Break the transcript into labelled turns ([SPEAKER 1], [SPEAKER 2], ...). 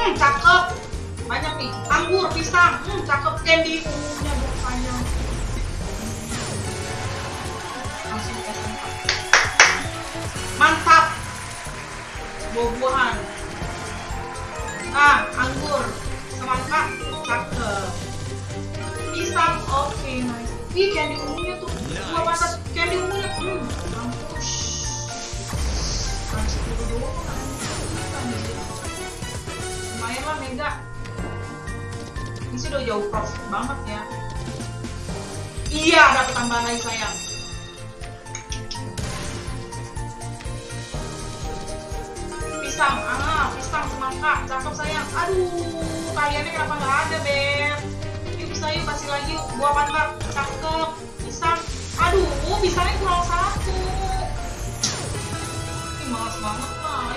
[SPEAKER 1] Hmm, cakep. Banyak nih. Anggur, pisang. Hmm, cakep. Candy ke tempat. Mantap. Buah-buahan. Ah, anggur. Semangka. Cakep. Pisang. Oke, nice. Ih, candy ungunya tuh. Dua mantap. Candy Lah Mega. Ini sih udah jauh profit banget ya. Iya, dapat tambahan lagi sayang. Pisang, ah, pisang semangka, cakep sayang. Aduh, kaliannya kenapa nggak ada, Beb? Yuk bisa yuk kasih lagi buah mantap, cakep. Pisang, aduh, pisangnya kurang satu. Ih, males banget lah.